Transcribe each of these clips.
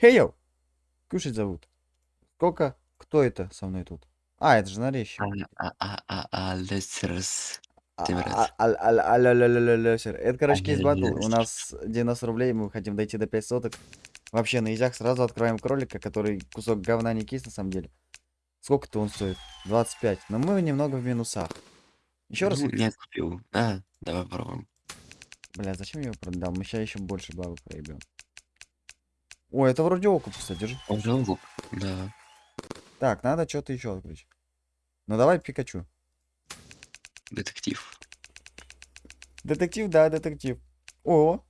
Хейо! Кушать зовут. Сколько? Кто это со мной тут? А, это же нарезчик. А, а, а, а. Это, короче, кейс батл. У нас 90 рублей, мы хотим дойти до 5 соток. Вообще, на изях сразу открываем кролика, который кусок говна не кейс на самом деле. Сколько-то он стоит? 25. Но мы немного в минусах. Еще раз? Ну, Нет, купил. А, давай попробуем. Бля, зачем я его продал? Мы сейчас еще больше бабы проебем. О, это вроде окуп, кстати. держи. Он же лук. Да. Так, надо что-то еще открыть. Ну давай Пикачу. Детектив. Детектив, да, детектив. О,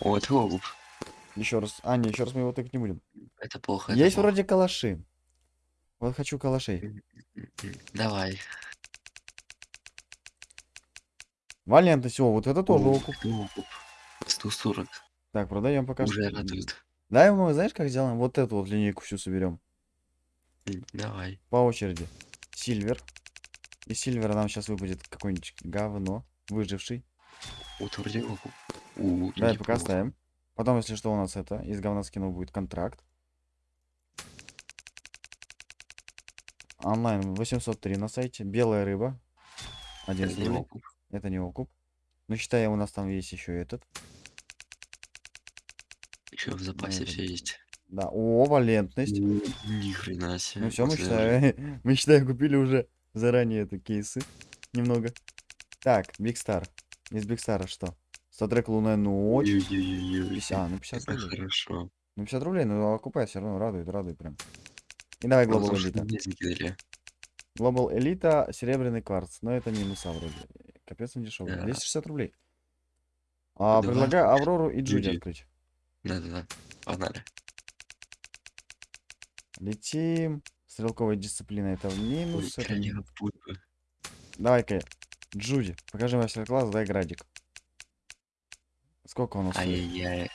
О, это лук. еще раз. А, не, еще раз мы его так не будем. Это плохо. это Есть плохо. вроде калаши. Вот хочу калашей. Давай. Валентность, о, вот это тоже окуп. это окуп. 140. Так, продаем пока Уже радует. Давай мы, знаешь, как сделаем? Вот эту вот линейку всю соберем. Давай. По очереди. Сильвер. Из сильвера нам сейчас выпадет какое-нибудь говно. Выживший. Вот вроде окуп. У, Давай пока неплохо. ставим. Потом, если что, у нас это, из говна скинов будет контракт. Онлайн 803 на сайте. Белая рыба. Один Это не окуп. Это не окуп. Ну, считай, у нас там есть еще этот. Еще в запасе все есть. Да, о, валентность. Ни хрена себе. Ну все, мы считаем, мы считаем, купили уже заранее это кейсы. Немного. Так, Big Star. Из Big Star а что? StatTrak Лунная Ночь. Ой-ой-ой-ой. 50, а, ну 50 Это рублей. хорошо. Ну 50 рублей, ну окупай все равно, радует, радует прям. И давай Global Elite. мне закидали. Global Elite, серебряный кварц. Но это минуса вроде. Капец он дешевый. Да. 260 рублей. А, предлагаю. Аврору и Джуди. открыть. Да-да-да. Погнали. Летим. Стрелковая дисциплина это в Ой, минус. это буду. Давай-ка, Джуди, покажи мастер-класс, дай градик. Сколько у нас? Ай-яй-яй.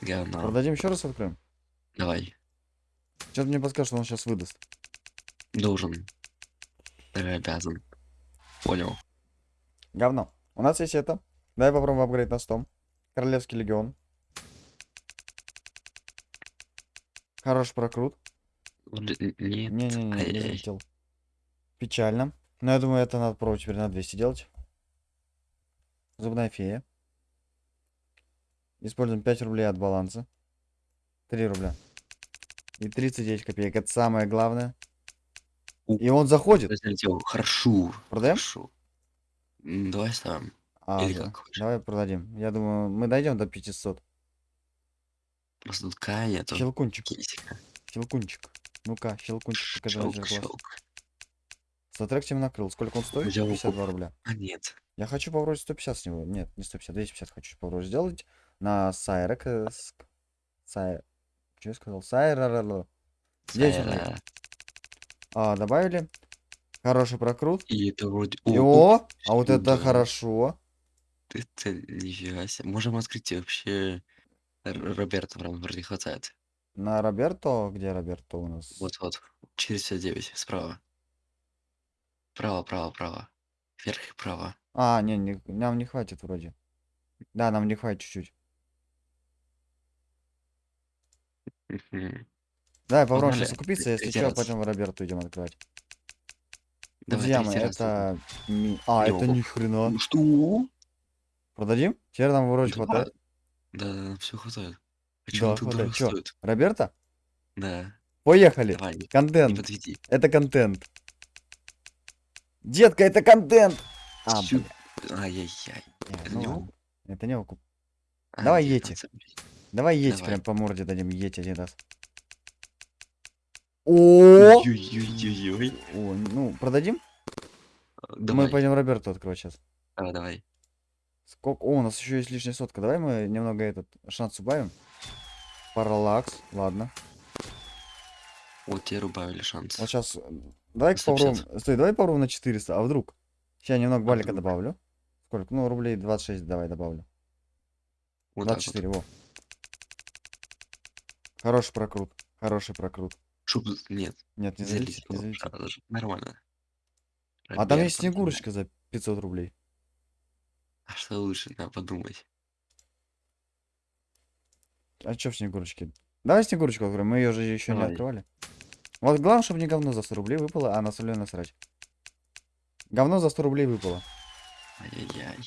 Говно. Продадим еще раз откроем? Давай. Что-то мне подскажет, что он сейчас выдаст. Должен. Ты обязан. Понял. Говно. У нас есть это. Давай попробуем апгрейд на 100. Королевский легион. Хороший прокрут. Не-не-не, не залетел. Печально. Но я думаю, это надо пробовать теперь на 200 делать. Зубная фея. Используем 5 рублей от баланса. 3 рубля. И 39 копеек. Это самое главное. И он заходит. Залетел. Хорошо. Продаем? Хорошо. Давай ставим. А, Или да. как. Давай продадим. Я думаю, мы дойдем до 500. К нету. Щелкунчик. Кисика. Щелкунчик. Ну-ка, щелкунчик, покажи Щелк, щелк. Тебе накрыл. Сколько он стоит? Взял 52 рубля. А нет. Я хочу попробовать 150 с него. Нет, не 150, 250 хочу попробовать сделать. На Сайрек. э, Сай... Что я сказал? Сайрер. А, добавили. Хороший прокрут. И это вроде... И О, О, а вот это сюда. хорошо. Это нифига себе. Можем открыть вообще... Р- Роберта прям вроде хватает. На Роберто. Где Роберто у нас? Вот-вот. 459. Справа. Право, право, право. Вверх и право. А, не, не, нам не хватит вроде. Да, нам не хватит чуть-чуть. Мгм. Давай попробуем Погнали. сейчас окупиться, если Третий что, раз. потом в Роберту идем открывать. Давай Друзья мои, третий раз. это... ми- А, это окуп. ни хрена. Ну Что? Продадим? Теперь нам вроде Да, хватает. Да, да, все хватает. А Да, чё он так хватает. дорого Чё? стоит? Роберта? Да. Поехали. Давай, не, не Контент. подведи. Это контент. Детка, это контент. А, Чё? бля, Ай-яй-яй. не, это ну не ладно. окуп? Это не окуп. А, Давай 19 рублей. Давай Давай. прям по морде дадим, еть один раз. О! Ой-ой-ой-ой. О, ну, продадим? Мы Давай. пойдем Роберту открывать сейчас. Давай, давай. Сколько? О, у нас еще есть лишняя сотка. Давай мы немного этот шанс убавим. Параллакс, ладно. Вот тебе убавили шанс. Вот сейчас. Давай 150. попробуем. Стой, давай попробуем на 400. А вдруг? Сейчас немного балика вдруг? добавлю. Сколько? Ну, рублей 26 давай добавлю. Вот так вот. 24, во. Хороший прокрут. Хороший прокрут. Чтоб... Нет, Нет, не же. Нормально. А там есть снегурочка за 500 рублей. А что лучше, надо подумать. А что в снегурочке? Давай снегурочку откроем, мы ее же еще не Давай. открывали. Вот главное, чтобы не говно за 100 рублей выпало, а на солено насрать. Говно за 100 рублей выпало. Ай-яй-яй.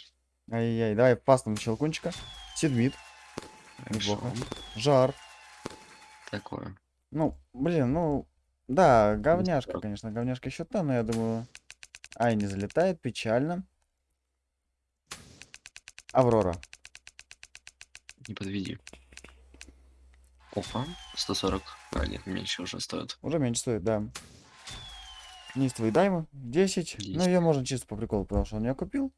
Ай-яй, давай пастом щелкунчика. Сидмит, неплохо. Жар. Такое. Ну, блин, ну, да, говняшка, конечно, говняшка еще та, но я думаю... Ай, не залетает, печально. Аврора. Не подведи. Опа. 140. А, нет, меньше уже стоит. Уже меньше стоит, да. Неистовый даймё. 10. Ну, 10. ее можно чисто по приколу, потому что он ее купил.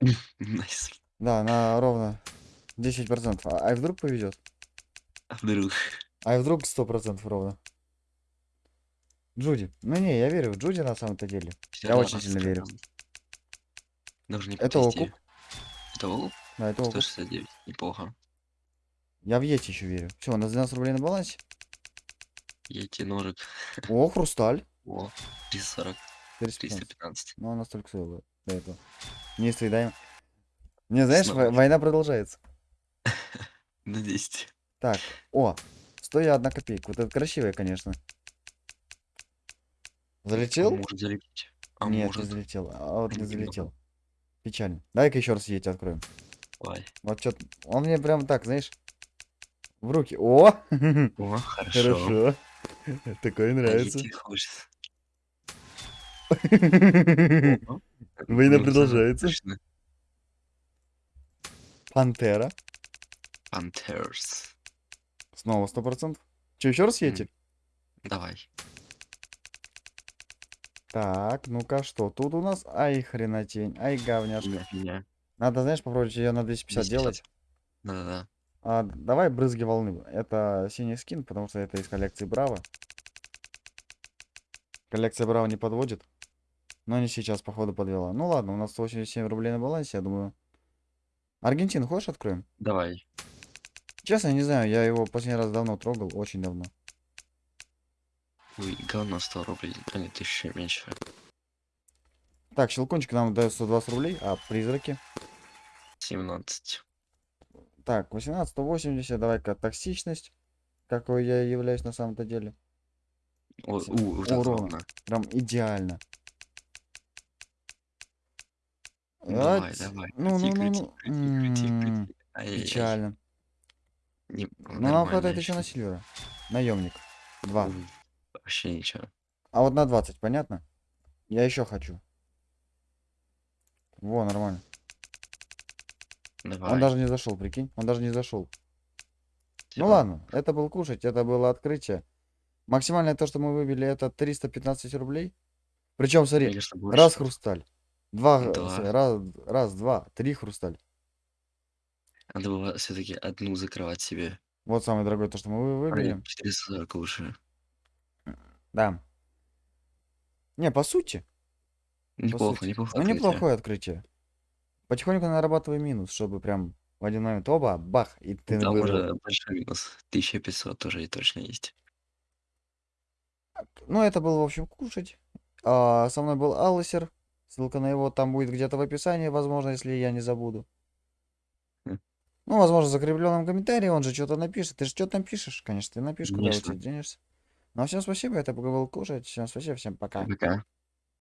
Nice. Да, на ровно 10%. А, а вдруг повезет? А вдруг? А вдруг 100% ровно? Джуди. Ну не, я верю в Джуди на самом-то деле. Я очень сильно верю. Даже не Это окуп. Это окуп? Да, это окуп. 169. Неплохо. Я в Йети еще верю. Все, у нас 12 рублей на балансе. Ети ножик. О, хрусталь. О, 340. 415. 315. Ну, она столько стоила до этого. Не даем. Не, знаешь, Снова. во- война продолжается. На 10. Так, о, 101 копейка. Вот это красивая, конечно. Залетел? А может залететь. А Нет, может. не залетел. А вот не Немного. залетел. Печально. Дай-ка еще раз едь откроем. Давай. Вот что Он мне прям так, знаешь, в руки. О! О, хорошо. Хорошо. Такое нравится. Война продолжается. Пантера. Panthers. Снова 100%. Че, еще раз едете? Давай. Так, ну-ка, что тут у нас? Ай, хренотень. Ай, говняшка. Фигня. Надо, знаешь, попробовать ее на 250 делать. Да-да-да. А, давай брызги волны. Это синий скин, потому что это из коллекции Браво. Коллекция Браво не подводит. Но не сейчас, походу, подвела. Ну ладно, у нас 187 рублей на балансе, я думаю. Аргентину хочешь откроем? Давай. Честно, я не знаю, я его последний раз давно трогал, очень давно. Ой, говно 100 рублей. А нет, еще меньше. Так, щелкунчик нам дает 120 рублей, а призраки? 17. Так, 18, 180, давай-ка токсичность, какой я являюсь на самом-то деле. О, у, вот урона. Прям идеально. Давай, Ать, давай. Ну, ну, крути, ну, крути, ну. крути, крути, крути. Печально. Не- Ну, нам хватает еще на Сильвера. Наемник. Два. Ой, Вообще ничего. А вот на 20, понятно? Я еще хочу. Во, нормально. Давай. Он даже не зашел, прикинь. Он даже не зашел. Ну Всё. ладно, это был кушать, это было открытие. Максимальное то, что мы выбили, это 315 рублей. Причем, смотри, больше. раз хрусталь. Два, Два. раз, раз, два, три хрусталь. Надо было все-таки одну закрывать себе. Вот самое дорогое, то, что мы вы- выбили. нет, 440 лучше. Да. Не, по сути. по Неплохо, сути. неплохо. Ну, неплохое открытие. Потихоньку нарабатывай минус, чтобы прям в один момент оба, бах, и ты Там вырвал. уже большой минус. 1500 тоже и точно есть. Ну, это был, в общем, кушать. А, со мной был Алласер. Ссылка на его там будет где-то в описании, возможно, если я не забуду. Хм. Ну, возможно, в закрепленном комментарии он же что-то напишет. Ты же что-то напишешь, конечно, ты напишешь, куда уйти денешься. Ну, а всем спасибо, это был кушать. Всем спасибо, всем пока. Пока.